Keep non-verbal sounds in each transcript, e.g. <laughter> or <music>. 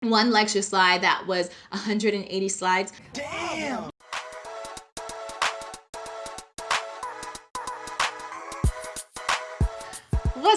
one lecture slide that was 180 slides. Damn!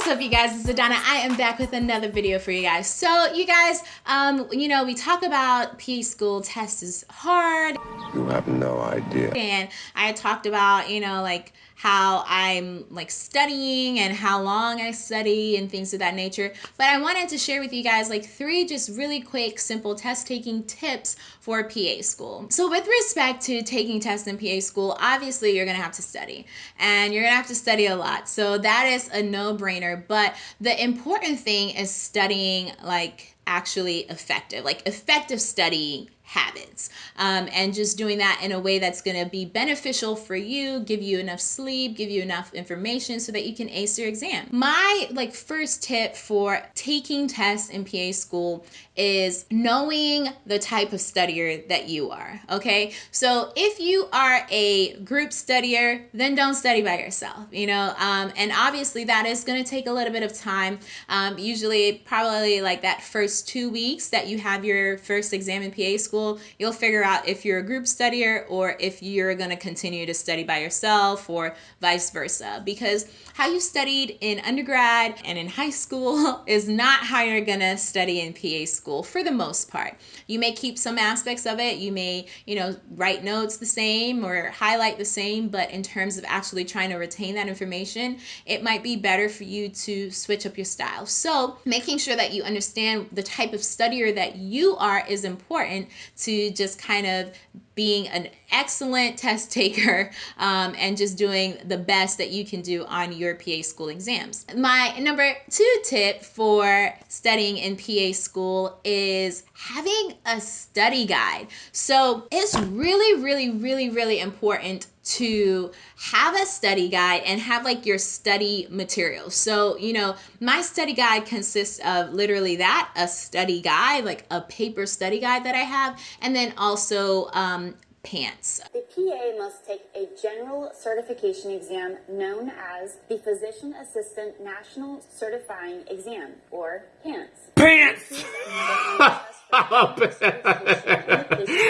What's up you guys, it's Adana. I am back with another video for you guys. So you guys, um, you know, we talk about PA school test is hard. You have no idea. And I talked about, you know, like how I'm like studying and how long I study and things of that nature. But I wanted to share with you guys like three just really quick, simple test taking tips for PA school. So with respect to taking tests in PA school, obviously you're gonna have to study and you're gonna have to study a lot. So that is a no-brainer. But the important thing is studying like actually effective, like effective studying habits um, and just doing that in a way that's going to be beneficial for you give you enough sleep give you enough information so that you can ace your exam. My like first tip for taking tests in pa school is knowing the type of studier that you are okay? So if you are a group studier then don't study by yourself you know? Um, and obviously that is going to take a little bit of time um, usually probably like that first two weeks that you have your first exam in pa school school, you'll figure out if you're a group studier or if you're going to continue to study by yourself or vice versa. Because how you studied in undergrad and in high school <laughs> is not how you're going to study in PA school for the most part. You may keep some aspects of it. You may, you know, write notes the same or highlight the same, but in terms of actually trying to retain that information, it might be better for you to switch up your style. So making sure that you understand the type of studier that you are is important to just kind of being an excellent test taker um, and just doing the best that you can do on your PA school exams. My number two tip for studying in PA school is having a study guide. So it's really, really, really, really important to have a study guide and have like your study materials. So, you know, my study guide consists of literally that, a study guide, like a paper study guide that I have, and then also um, PANCE. The PA must take a general certification exam known as the Physician Assistant National Certifying Exam, or PANCE. Pants!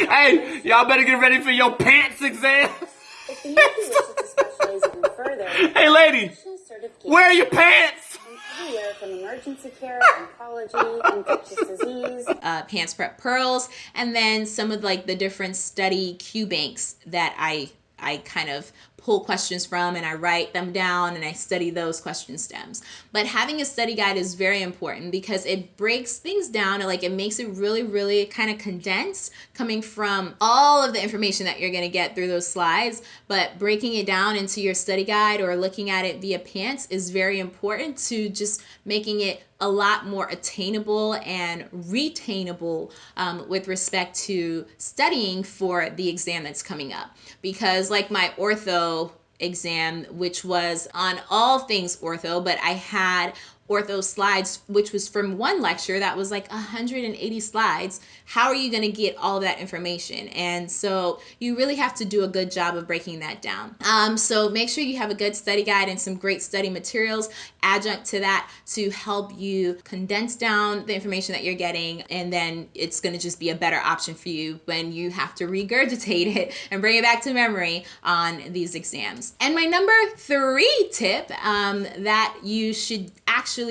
hey, y'all better get ready for your pants exam. hey, lady, where are your pants? Emergency care, oncology, infectious disease, <laughs> uh, PANCE Prep Pearls, and then some of like the different study Q banks that I I kind of pull questions from and I write them down and I study those question stems. But having a study guide is very important because it breaks things down and like it makes it really, really kind of condensed coming from all of the information that you're going to get through those slides. But breaking it down into your study guide or looking at it via PANCE is very important to just making it a lot more attainable and retainable um, with respect to studying for the exam that's coming up. Because like my ortho exam, which was on all things ortho, but I had ortho slides, which was from one lecture that was like 180 slides. How are you going to get all that information? And so you really have to do a good job of breaking that down. Um, so make sure you have a good study guide and some great study materials adjunct to that to help you condense down the information that you're getting. And then it's going to just be a better option for you when you have to regurgitate it and bring it back to memory on these exams. And my number three tip um, that you should actually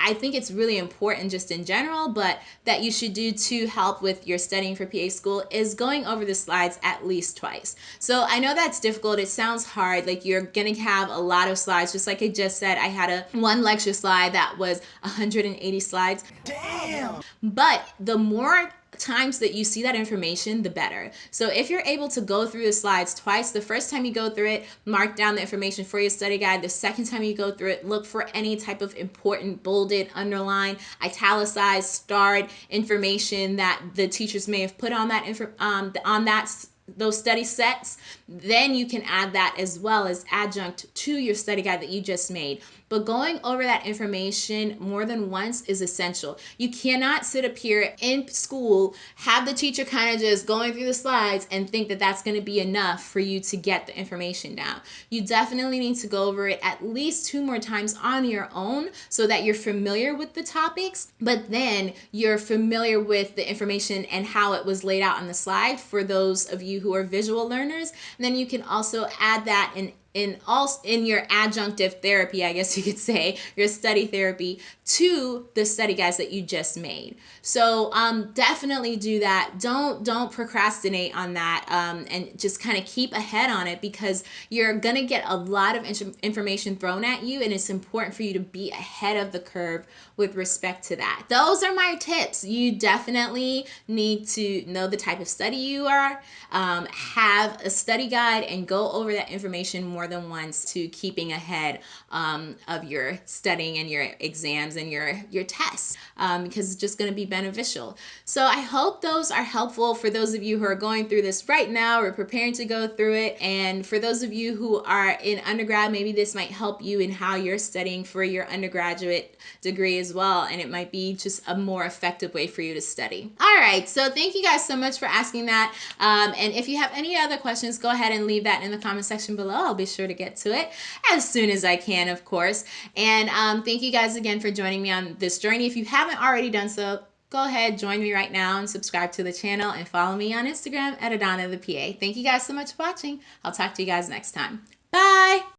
I think it's really important just in general, but that you should do to help with your studying for PA school is going over the slides at least twice. So I know that's difficult. It sounds hard. Like you're going to have a lot of slides. Just like I just said, I had a one lecture slide that was 180 slides. Damn! But the more times that you see that information, the better. So if you're able to go through the slides twice, the first time you go through it, mark down the information for your study guide. The second time you go through it, look for any type of important, bolded, underlined, italicized, starred information that the teachers may have put on that um, on that those study sets, then you can add that as well as adjunct to your study guide that you just made. But going over that information more than once is essential. You cannot sit up here in school, have the teacher kind of just going through the slides and think that that's going to be enough for you to get the information down. You definitely need to go over it at least two more times on your own so that you're familiar with the topics, but then you're familiar with the information and how it was laid out on the slide for those of you who are visual learners. And then you can also add that in in all in your adjunctive therapy, I guess you could say, your study therapy to the study guides that you just made. So um, definitely do that. Don't don't procrastinate on that, um, and just kind of keep ahead on it because you're gonna get a lot of information thrown at you, and it's important for you to be ahead of the curve with respect to that. Those are my tips. You definitely need to know the type of study you are, um, have a study guide, and go over that information more than once to keeping ahead um, of your studying and your exams and your your tests um, because it's just going to be beneficial. So I hope those are helpful for those of you who are going through this right now or preparing to go through it, and for those of you who are in undergrad, maybe this might help you in how you're studying for your undergraduate degree as well, and it might be just a more effective way for you to study. All right, so thank you guys so much for asking that. Um, and if you have any other questions, go ahead and leave that in the comment section below. I'll be sure to get to it as soon as I can, of course. And um, thank you guys again for joining me on this journey. If you haven't already done so, go ahead, join me right now and subscribe to the channel and follow me on Instagram at Adana the PA. Thank you guys so much for watching. I'll talk to you guys next time. Bye.